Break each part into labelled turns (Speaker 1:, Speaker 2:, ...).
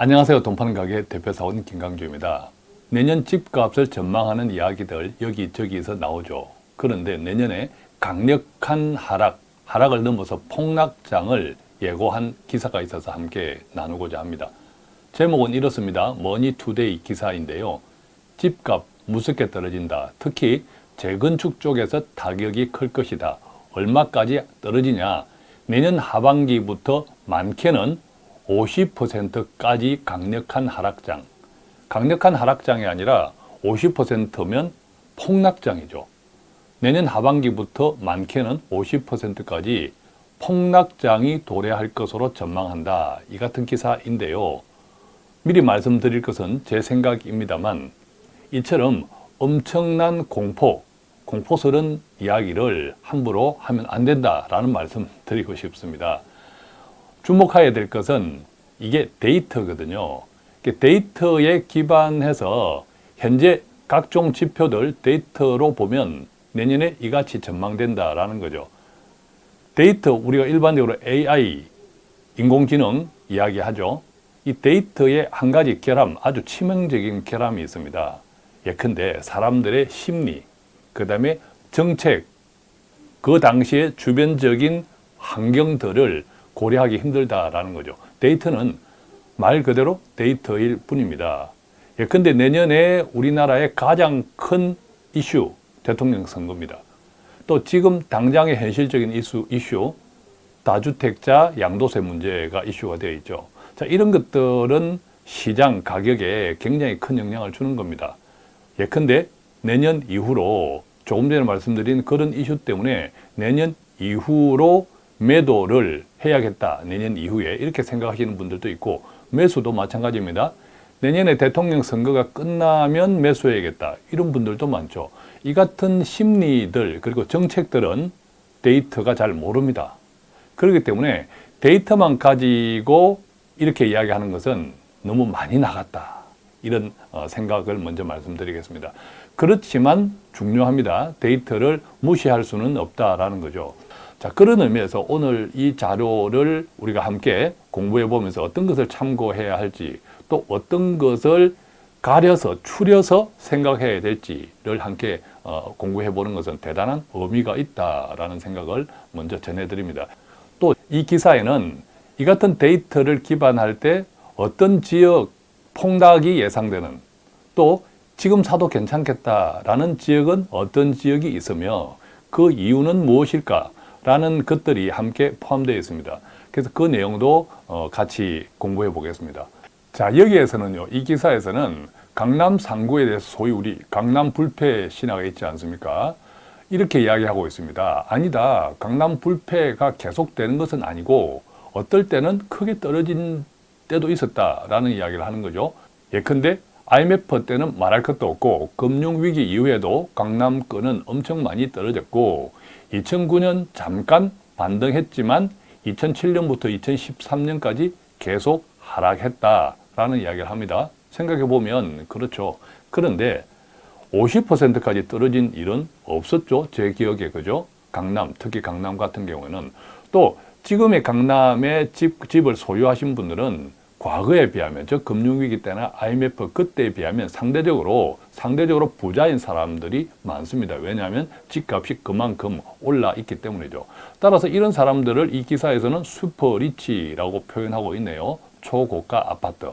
Speaker 1: 안녕하세요. 돈파는 가게 대표사원 김강주입니다. 내년 집값을 전망하는 이야기들 여기저기서 나오죠. 그런데 내년에 강력한 하락, 하락을 넘어서 폭락장을 예고한 기사가 있어서 함께 나누고자 합니다. 제목은 이렇습니다. 머니투데이 기사인데요. 집값 무섭게 떨어진다. 특히 재건축 쪽에서 타격이 클 것이다. 얼마까지 떨어지냐? 내년 하반기부터 많게는 50%까지 강력한 하락장. 강력한 하락장이 아니라 50%면 폭락장이죠. 내년 하반기부터 많게는 50%까지 폭락장이 도래할 것으로 전망한다. 이 같은 기사인데요. 미리 말씀드릴 것은 제 생각입니다만 이처럼 엄청난 공포, 공포스러운 이야기를 함부로 하면 안 된다라는 말씀 드리고 싶습니다. 주목해야 될 것은 이게 데이터거든요. 데이터에 기반해서 현재 각종 지표들 데이터로 보면 내년에 이같이 전망된다라는 거죠. 데이터 우리가 일반적으로 AI, 인공지능 이야기하죠. 이 데이터의 한 가지 결함, 아주 치명적인 결함이 있습니다. 예컨대 사람들의 심리, 그 다음에 정책, 그 당시의 주변적인 환경들을 고려하기 힘들다라는 거죠. 데이터는 말 그대로 데이터일 뿐입니다. 예컨대 내년에 우리나라의 가장 큰 이슈, 대통령 선거입니다. 또 지금 당장의 현실적인 이슈, 이슈 다주택자 양도세 문제가 이슈가 되어 있죠. 자, 이런 것들은 시장 가격에 굉장히 큰 영향을 주는 겁니다. 예컨대 내년 이후로 조금 전에 말씀드린 그런 이슈 때문에 내년 이후로 매도를 해야겠다. 내년 이후에 이렇게 생각하시는 분들도 있고 매수도 마찬가지입니다. 내년에 대통령 선거가 끝나면 매수해야겠다. 이런 분들도 많죠. 이 같은 심리들 그리고 정책들은 데이터가 잘 모릅니다. 그렇기 때문에 데이터만 가지고 이렇게 이야기하는 것은 너무 많이 나갔다. 이런 어, 생각을 먼저 말씀드리겠습니다. 그렇지만 중요합니다. 데이터를 무시할 수는 없다라는 거죠. 자, 그런 의미에서 오늘 이 자료를 우리가 함께 공부해 보면서 어떤 것을 참고해야 할지 또 어떤 것을 가려서 추려서 생각해야 될지를 함께 어, 공부해 보는 것은 대단한 의미가 있다라는 생각을 먼저 전해드립니다. 또 이 기사에는 이 같은 데이터를 기반할 때 어떤 지역 폭락이 예상되는 또 지금 사도 괜찮겠다라는 지역은 어떤 지역이 있으며 그 이유는 무엇일까 라는 것들이 함께 포함되어 있습니다. 그래서 그 내용도 어, 같이 공부해 보겠습니다. 자 여기에서는요 이 기사에서는 강남 상구에 대해서 소위 우리 강남 불패 신화가 있지 않습니까? 이렇게 이야기하고 있습니다. 아니다. 강남 불패가 계속되는 것은 아니고 어떨 때는 크게 떨어진 때도 있었다라는 이야기를 하는 거죠. 예컨대 IMF 때는 말할 것도 없고 금융위기 이후에도 강남권은 엄청 많이 떨어졌고 2009년 잠깐 반등했지만 2007년부터 2013년까지 계속 하락했다라는 이야기를 합니다. 생각해 보면 그렇죠. 그런데 50%까지 떨어진 일은 없었죠. 제 기억에 그죠? 강남, 특히 강남 같은 경우에는 또 지금의 강남에 집, 집을 소유하신 분들은 과거에 비하면 즉 금융위기 때나 IMF 그때에 비하면 상대적으로 상대적으로 부자인 사람들이 많습니다. 왜냐하면 집값이 그만큼 올라 있기 때문이죠. 따라서 이런 사람들을 이 기사에서는 슈퍼리치라고 표현하고 있네요. 초고가 아파트.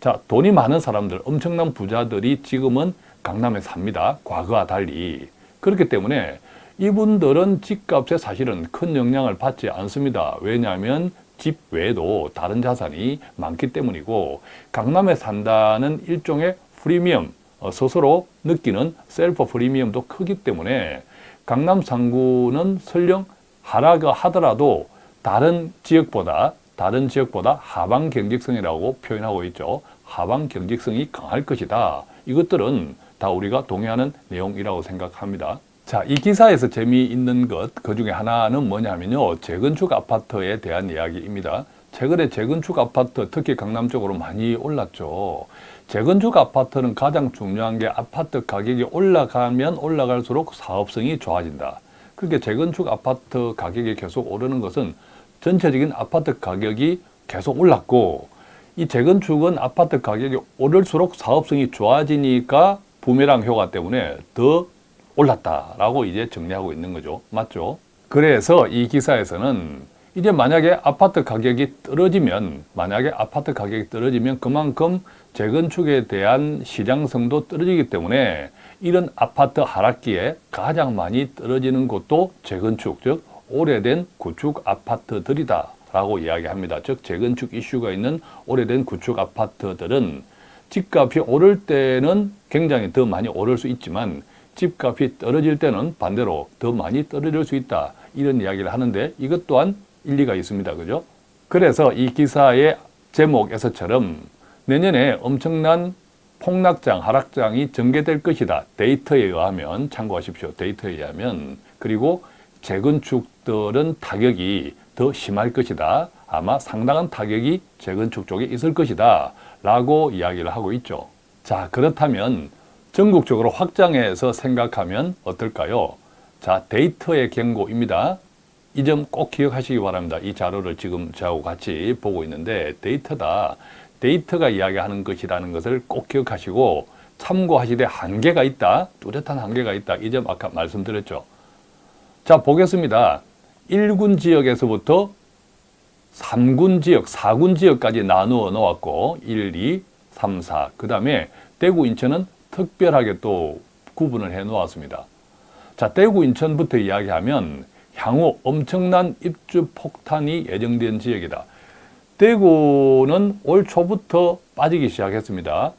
Speaker 1: 자, 돈이 많은 사람들, 엄청난 부자들이 지금은 강남에 삽니다. 과거와 달리. 그렇기 때문에 이분들은 집값에 사실은 큰 영향을 받지 않습니다. 왜냐하면 집 외에도 다른 자산이 많기 때문이고 강남에 산다는 일종의 프리미엄, 어, 스스로 느끼는 셀프 프리미엄도 크기 때문에 강남 상구는 설령 하락을 하더라도 다른 지역보다 다른 지역보다 하방 경직성이라고 표현하고 있죠. 하방 경직성이 강할 것이다. 이것들은 다 우리가 동의하는 내용이라고 생각합니다. 자, 이 기사에서 재미있는 것, 그 중에 하나는 뭐냐면요. 재건축 아파트에 대한 이야기입니다. 최근에 재건축 아파트, 특히 강남 쪽으로 많이 올랐죠. 재건축 아파트는 가장 중요한 게 아파트 가격이 올라가면 올라갈수록 사업성이 좋아진다. 그렇게 재건축 아파트 가격이 계속 오르는 것은 전체적인 아파트 가격이 계속 올랐고 이 재건축은 아파트 가격이 오를수록 사업성이 좋아지니까 부메랑 효과 때문에 더 올랐다라고 이제 정리하고 있는 거죠. 맞죠? 그래서 이 기사에서는 이제 만약에 아파트 가격이 떨어지면 만약에 아파트 가격이 떨어지면 그만큼 재건축에 대한 시장성도 떨어지기 때문에 이런 아파트 하락기에 가장 많이 떨어지는 곳도 재건축 즉 오래된 구축 아파트들이다 라고 이야기합니다. 즉 재건축 이슈가 있는 오래된 구축 아파트들은 집값이 오를 때는 굉장히 더 많이 오를 수 있지만 집값이 떨어질 때는 반대로 더 많이 떨어질 수 있다 이런 이야기를 하는데 이것 또한 일리가 있습니다. 그죠? 그래서 이 기사의 제목에서처럼 내년에 엄청난 폭락장, 하락장이 전개될 것이다. 데이터에 의하면 참고하십시오. 데이터에 의하면 그리고 재건축들은 타격이 더 심할 것이다. 아마 상당한 타격이 재건축 쪽에 있을 것이다. 라고 이야기를 하고 있죠. 자 그렇다면 전국적으로 확장해서 생각하면 어떨까요? 자 데이터의 경고입니다. 이 점 꼭 기억하시기 바랍니다. 이 자료를 지금 저하고 같이 보고 있는데 데이터다. 데이터가 이야기하는 것이라는 것을 꼭 기억하시고 참고하시되 한계가 있다. 뚜렷한 한계가 있다. 이 점 아까 말씀드렸죠. 자 보겠습니다. 1군 지역에서부터 3군 지역, 4군 지역까지 나누어 놓았고 1, 2, 3, 4. 그 다음에 대구, 인천은 특별하게 또 구분을 해 놓았습니다. 자, 대구, 인천부터 이야기하면 향후 엄청난 입주 폭탄이 예정된 지역이다. 대구는 올 초부터 빠지기 시작했습니다.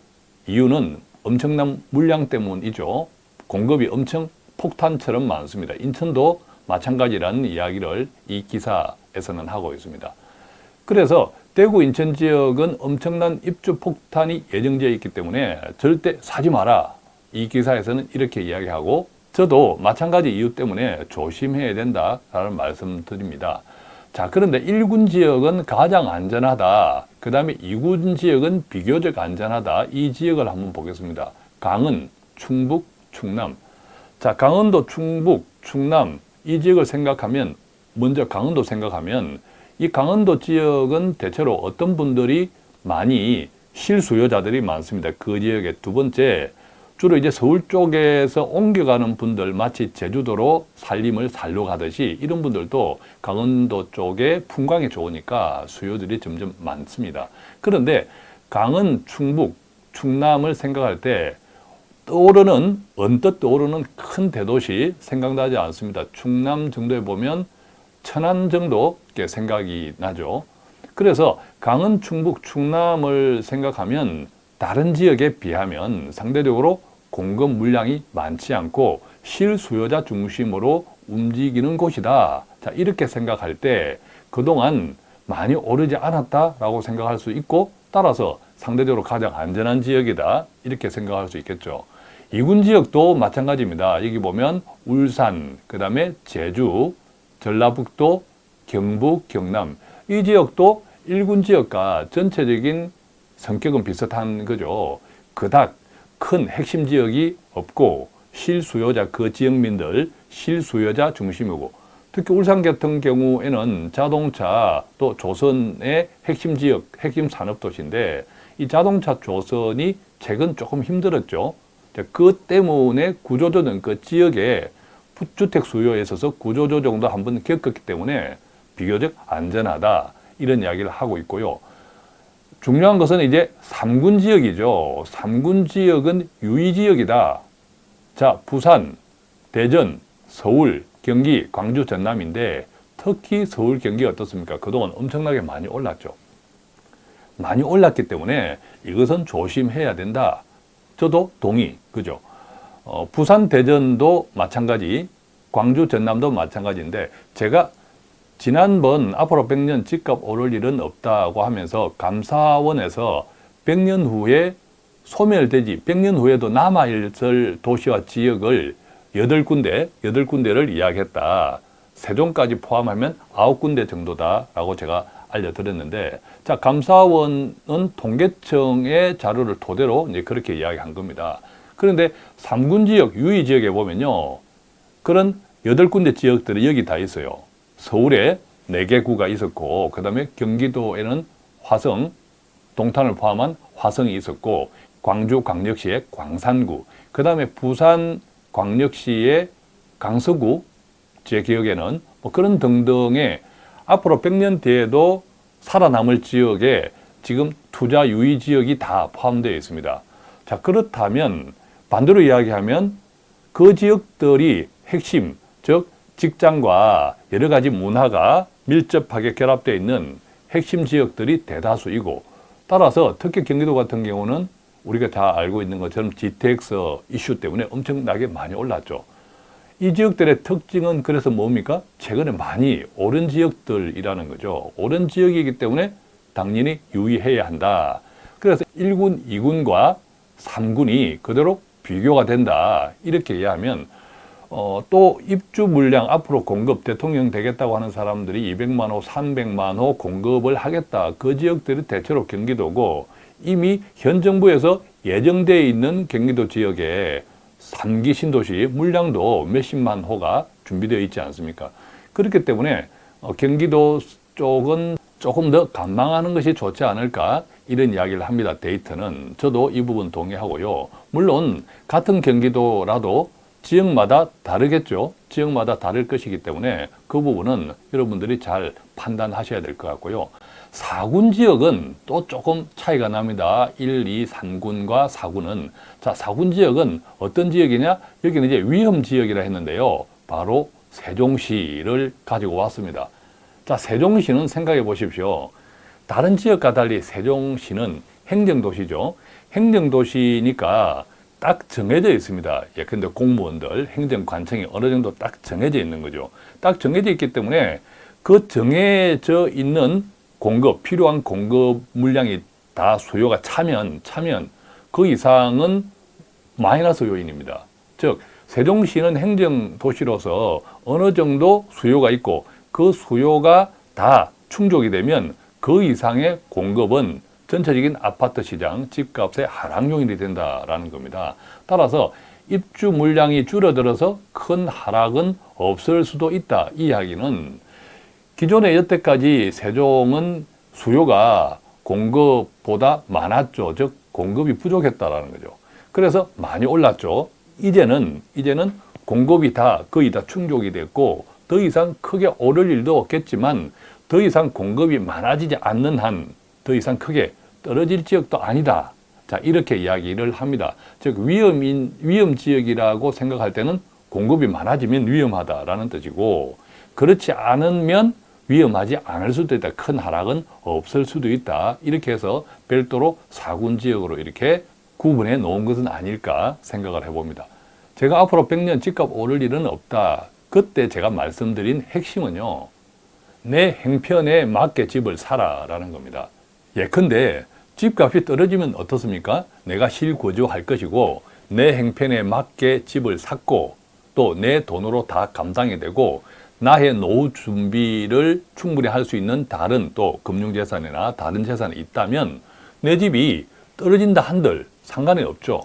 Speaker 1: 이유는 엄청난 물량 때문이죠. 공급이 엄청 폭탄처럼 많습니다. 인천도 마찬가지라는 이야기를 이 기사에서는 하고 있습니다. 그래서 대구 인천 지역은 엄청난 입주 폭탄이 예정되어 있기 때문에 절대 사지 마라. 이 기사에서는 이렇게 이야기하고 저도 마찬가지 이유 때문에 조심해야 된다라는 말씀 드립니다. 자, 그런데 1군 지역은 가장 안전하다. 그 다음에 2군 지역은 비교적 안전하다. 이 지역을 한번 보겠습니다. 강은, 충북, 충남. 자, 강원도, 충북, 충남 이 지역을 생각하면 먼저 강원도 생각하면 이 강원도 지역은 대체로 어떤 분들이 많이 실수요자들이 많습니다. 그 지역에 두 번째 주로 이제 서울 쪽에서 옮겨가는 분들 마치 제주도로 살림을 살러 가듯이 이런 분들도 강원도 쪽에 풍광이 좋으니까 수요들이 점점 많습니다. 그런데 강은 충북, 충남을 생각할 때 떠오르는 언뜻 떠오르는 큰 대도시 생각나지 않습니다. 충남 정도에 보면 천안 정도 생각이 나죠. 그래서 강은 충북, 충남을 생각하면 다른 지역에 비하면 상대적으로 공급 물량이 많지 않고 실수요자 중심으로 움직이는 곳이다. 자, 이렇게 생각할 때 그동안 많이 오르지 않았다라고 생각할 수 있고 따라서 상대적으로 가장 안전한 지역이다. 이렇게 생각할 수 있겠죠. 이군 지역도 마찬가지입니다. 여기 보면 울산, 그 다음에 제주, 전라북도, 경북, 경남 이 지역도 일군 지역과 전체적인 성격은 비슷한 거죠. 그닥 큰 핵심 지역이 없고 실수요자 그 지역민들 실수요자 중심이고 특히 울산 같은 경우에는 자동차 또 조선의 핵심 지역 핵심 산업 도시인데 이 자동차 조선이 최근 조금 힘들었죠. 그 때문에 구조조정 그 지역의 주택 수요에 있어서 구조조정도 한 번 겪었기 때문에 비교적 안전하다 이런 이야기를 하고 있고요. 중요한 것은 이제 3군 지역이죠. 3군 지역은 유의지역이다. 자, 부산, 대전, 서울, 경기, 광주, 전남인데 특히 서울, 경기 어떻습니까? 그동안 엄청나게 많이 올랐죠. 많이 올랐기 때문에 이것은 조심해야 된다. 저도 동의, 그죠? 어, 부산, 대전도 마찬가지, 광주, 전남도 마찬가지인데 제가 지난번 앞으로 100년 집값 오를 일은 없다고 하면서 감사원에서 100년 후에 소멸되지 100년 후에도 남아있을 도시와 지역을 8군데, 8군데를 이야기했다. 세종까지 포함하면 9군데 정도다라고 제가 알려드렸는데 자 감사원은 통계청의 자료를 토대로 이제 그렇게 이야기한 겁니다. 그런데 3군 지역, 유의 지역에 보면요. 그런 8군데 지역들이 여기 다 있어요. 서울에 4개 구가 있었고 그 다음에 경기도에는 화성, 동탄을 포함한 화성이 있었고 광주 광역시의 광산구, 그 다음에 부산 광역시의 강서구, 제 기억에는 뭐 그런 등등의 앞으로 100년 뒤에도 살아남을 지역에 지금 투자 유의 지역이 다 포함되어 있습니다. 자 그렇다면 반대로 이야기하면 그 지역들이 핵심, 즉 직장과 여러 가지 문화가 밀접하게 결합되어 있는 핵심 지역들이 대다수이고 따라서 특히 경기도 같은 경우는 우리가 다 알고 있는 것처럼 GTX 이슈 때문에 엄청나게 많이 올랐죠. 이 지역들의 특징은 그래서 뭡니까? 최근에 많이 오른 지역들이라는 거죠. 오른 지역이기 때문에 당연히 유의해야 한다. 그래서 1군, 2군과 3군이 그대로 비교가 된다. 이렇게 이해하면 어, 또 입주 물량 앞으로 공급 대통령 되겠다고 하는 사람들이 200만 호, 300만 호 공급을 하겠다. 그 지역들이 대체로 경기도고 이미 현 정부에서 예정되어 있는 경기도 지역에 3기 신도시 물량도 몇십만 호가 준비되어 있지 않습니까? 그렇기 때문에 어, 경기도 쪽은 조금 더 감망하는 것이 좋지 않을까 이런 이야기를 합니다. 데이터는 저도 이 부분 동의하고요. 물론 같은 경기도라도 지역마다 다르겠죠. 지역마다 다를 것이기 때문에 그 부분은 여러분들이 잘 판단하셔야 될 것 같고요. 4군 지역은 또 조금 차이가 납니다. 1, 2, 3군과 4군은. 자, 4군 지역은 어떤 지역이냐? 여기는 이제 위험 지역이라 했는데요. 바로 세종시를 가지고 왔습니다. 자, 세종시는 생각해 보십시오. 다른 지역과 달리 세종시는 행정도시죠. 행정도시니까 딱 정해져 있습니다. 예컨대 공무원들, 행정관청이 어느 정도 딱 정해져 있는 거죠. 딱 정해져 있기 때문에 그 정해져 있는 공급, 필요한 공급 물량이 다 수요가 차면, 차면 그 이상은 마이너스 요인입니다. 즉, 세종시는 행정도시로서 어느 정도 수요가 있고 그 수요가 다 충족이 되면 그 이상의 공급은 전체적인 아파트 시장, 집값의 하락 요인이 된다라는 겁니다. 따라서 입주 물량이 줄어들어서 큰 하락은 없을 수도 있다. 이 이야기는 기존에 여태까지 세종은 수요가 공급보다 많았죠. 즉 공급이 부족했다라는 거죠. 그래서 많이 올랐죠. 이제는 이제는 공급이 다 거의 다 충족이 됐고 더 이상 크게 오를 일도 없겠지만 더 이상 공급이 많아지지 않는 한 더 이상 크게 떨어질 지역도 아니다. 자 이렇게 이야기를 합니다. 즉 위험인 위험 지역이라고 생각할 때는 공급이 많아지면 위험하다라는 뜻이고 그렇지 않으면 위험하지 않을 수도 있다. 큰 하락은 없을 수도 있다. 이렇게 해서 별도로 사군 지역으로 이렇게 구분해 놓은 것은 아닐까 생각을 해봅니다. 제가 앞으로 100년 집값 오를 일은 없다. 그때 제가 말씀드린 핵심은요. 내 행편에 맞게 집을 사라라는 겁니다. 예컨대 집값이 떨어지면 어떻습니까? 내가 실거주할 것이고 내 행편에 맞게 집을 샀고 또 내 돈으로 다 감당이 되고 나의 노후 준비를 충분히 할 수 있는 다른 또 금융재산이나 다른 재산이 있다면 내 집이 떨어진다 한들 상관이 없죠.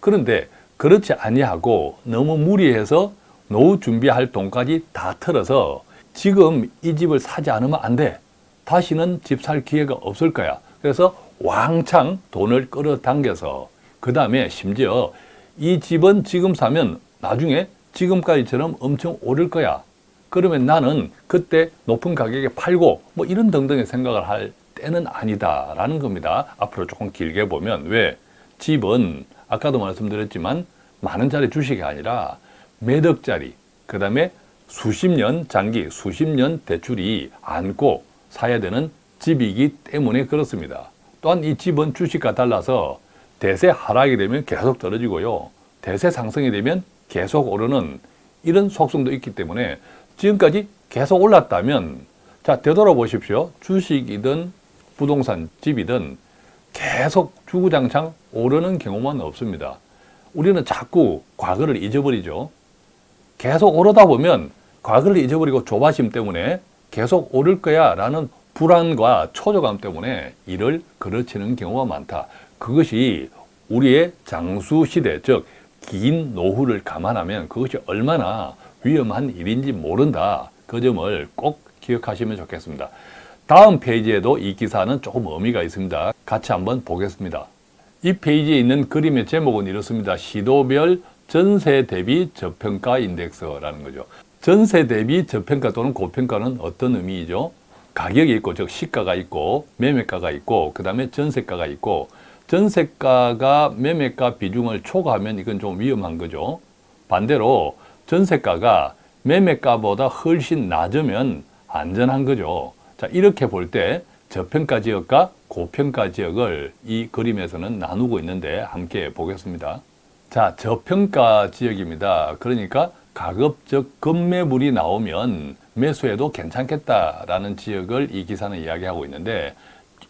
Speaker 1: 그런데 그렇지 아니하고 너무 무리해서 노후 준비할 돈까지 다 털어서 지금 이 집을 사지 않으면 안 돼. 다시는 집 살 기회가 없을 거야. 그래서 왕창 돈을 끌어당겨서 그 다음에 심지어 이 집은 지금 사면 나중에 지금까지처럼 엄청 오를 거야. 그러면 나는 그때 높은 가격에 팔고 뭐 이런 등등의 생각을 할 때는 아니다 라는 겁니다. 앞으로 조금 길게 보면 왜? 집은 아까도 말씀드렸지만 많은 자리 주식이 아니라 몇 억짜리 그 다음에 수십 년 장기 수십 년 대출이 안고 사야 되는 집이기 때문에 그렇습니다. 또한 이 집은 주식과 달라서 대세 하락이 되면 계속 떨어지고요. 대세 상승이 되면 계속 오르는 이런 속성도 있기 때문에 지금까지 계속 올랐다면 자 되돌아보십시오. 주식이든 부동산 집이든 계속 주구장창 오르는 경우만 없습니다. 우리는 자꾸 과거를 잊어버리죠. 계속 오르다 보면 과거를 잊어버리고 조바심 때문에 계속 오를 거야 라는 불안과 초조감 때문에 이를 그르치는 경우가 많다. 그것이 우리의 장수 시대, 즉 긴 노후를 감안하면 그것이 얼마나 위험한 일인지 모른다. 그 점을 꼭 기억하시면 좋겠습니다. 다음 페이지에도 이 기사는 조금 의미가 있습니다. 같이 한번 보겠습니다. 이 페이지에 있는 그림의 제목은 이렇습니다. 시도별 전세 대비 저평가 인덱스라는 거죠. 전세 대비 저평가 또는 고평가는 어떤 의미이죠? 가격이 있고 즉 시가가 있고 매매가가 있고 그 다음에 전세가가 있고 전세가가 매매가 비중을 초과하면 이건 좀 위험한 거죠. 반대로 전세가가 매매가보다 훨씬 낮으면 안전한 거죠. 자 이렇게 볼 때 저평가 지역과 고평가 지역을 이 그림에서는 나누고 있는데 함께 보겠습니다. 자 저평가 지역입니다. 그러니까 가급적 급매물이 나오면 매수해도 괜찮겠다라는 지역을 이 기사는 이야기하고 있는데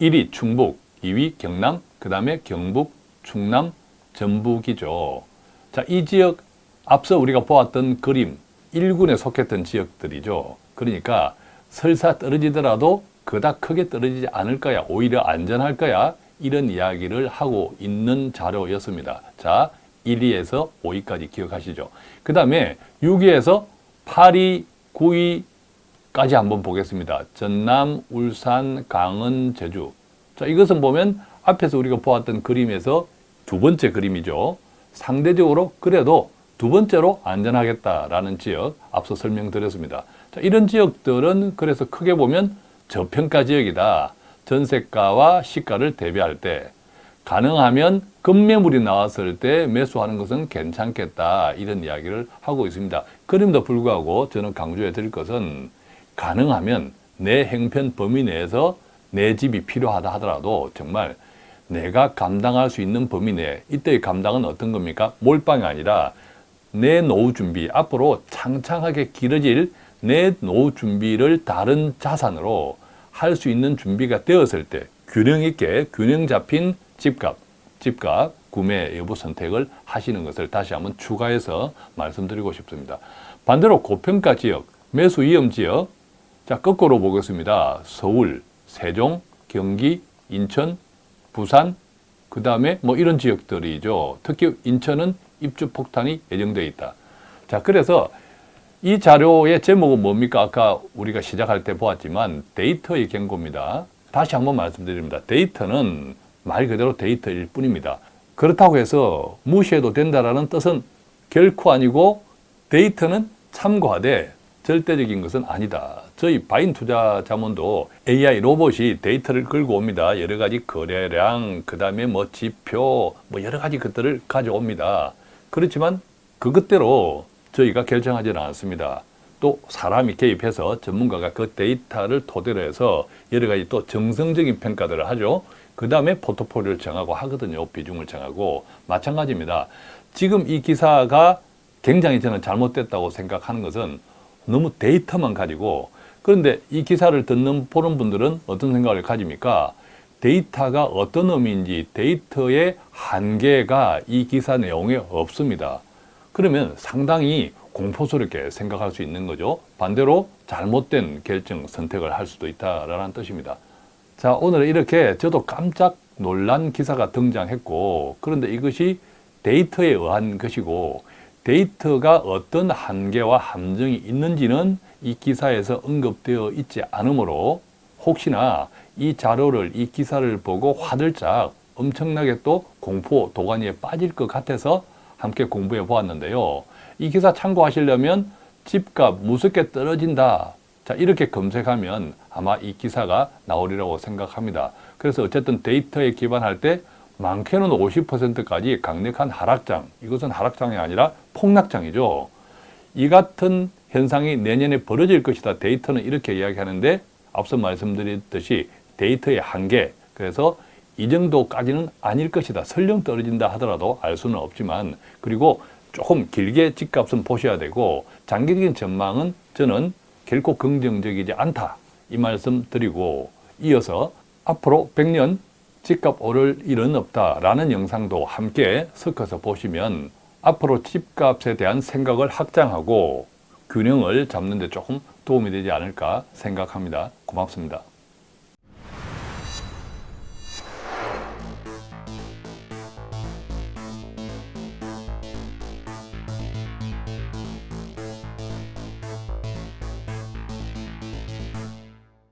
Speaker 1: 1위 충북, 2위 경남, 그 다음에 경북, 충남, 전북이죠. 자, 이 지역 앞서 우리가 보았던 그림 1군에 속했던 지역들이죠. 그러니까 설사 떨어지더라도 그닥 크게 떨어지지 않을 거야. 오히려 안전할 거야. 이런 이야기를 하고 있는 자료였습니다. 자, 1위에서 5위까지 기억하시죠. 그 다음에 6위에서 8위, 9위까지 한번 보겠습니다. 전남, 울산, 강원, 제주. 자, 이것은 보면 앞에서 우리가 보았던 그림에서 두 번째 그림이죠. 상대적으로 그래도 두 번째로 안전하겠다라는 지역 앞서 설명드렸습니다. 자, 이런 지역들은 그래서 크게 보면 저평가 지역이다. 전세가와 시가를 대비할 때 가능하면 급매물이 나왔을 때 매수하는 것은 괜찮겠다 이런 이야기를 하고 있습니다. 그럼에도 불구하고 저는 강조해 드릴 것은 가능하면 내 행편 범위 내에서 내 집이 필요하다 하더라도 정말 내가 감당할 수 있는 범위 내 이때의 감당은 어떤 겁니까? 몰빵이 아니라 내 노후 준비 앞으로 창창하게 길어질 내 노후 준비를 다른 자산으로 할 수 있는 준비가 되었을 때 균형 있게 균형 잡힌 집값, 집값 구매 여부 선택을 하시는 것을 다시 한번 추가해서 말씀드리고 싶습니다. 반대로 고평가 지역, 매수 위험 지역 자 거꾸로 보겠습니다. 서울, 세종, 경기, 인천, 부산 그 다음에 뭐 이런 지역들이죠. 특히 인천은 입주 폭탄이 예정되어 있다. 자 그래서 이 자료의 제목은 뭡니까? 아까 우리가 시작할 때 보았지만 데이터의 경고입니다. 다시 한번 말씀드립니다. 데이터는 말 그대로 데이터일 뿐입니다. 그렇다고 해서 무시해도 된다는 뜻은 결코 아니고 데이터는 참고하되 절대적인 것은 아니다. 저희 바인 투자 자문도 AI 로봇이 데이터를 끌고 옵니다. 여러 가지 거래량, 그 다음에 뭐 지표, 뭐 여러 가지 것들을 가져옵니다. 그렇지만 그것대로 저희가 결정하지는 않습니다. 또 사람이 개입해서 전문가가 그 데이터를 토대로 해서 여러 가지 또 정성적인 평가들을 하죠. 그 다음에 포트폴리오를 정하고 하거든요. 비중을 정하고. 마찬가지입니다. 지금 이 기사가 굉장히 저는 잘못됐다고 생각하는 것은 너무 데이터만 가지고 그런데 이 기사를 듣는 보는 분들은 어떤 생각을 가집니까? 데이터가 어떤 의미인지 데이터의 한계가 이 기사 내용에 없습니다. 그러면 상당히 공포스럽게 생각할 수 있는 거죠. 반대로 잘못된 결정, 선택을 할 수도 있다라는 뜻입니다. 자, 오늘 이렇게 저도 깜짝 놀란 기사가 등장했고 그런데 이것이 데이터에 의한 것이고 데이터가 어떤 한계와 함정이 있는지는 이 기사에서 언급되어 있지 않으므로 혹시나 이 자료를 이 기사를 보고 화들짝 엄청나게 또 공포 도가니에 빠질 것 같아서 함께 공부해 보았는데요. 이 기사 참고하시려면 집값 무섭게 떨어진다. 자 이렇게 검색하면 아마 이 기사가 나오리라고 생각합니다. 그래서 어쨌든 데이터에 기반할 때 많게는 50%까지 강력한 하락장, 이것은 하락장이 아니라 폭락장이죠. 이 같은 현상이 내년에 벌어질 것이다. 데이터는 이렇게 이야기하는데 앞서 말씀드렸듯이 데이터의 한계, 그래서 이 정도까지는 아닐 것이다. 설령 떨어진다 하더라도 알 수는 없지만 그리고 조금 길게 집값은 보셔야 되고 장기적인 전망은 저는 결코 긍정적이지 않다. 이 말씀 드리고 이어서 앞으로 100년 집값 오를 일은 없다라는 영상도 함께 섞어서 보시면 앞으로 집값에 대한 생각을 확장하고 균형을 잡는 데 조금 도움이 되지 않을까 생각합니다. 고맙습니다.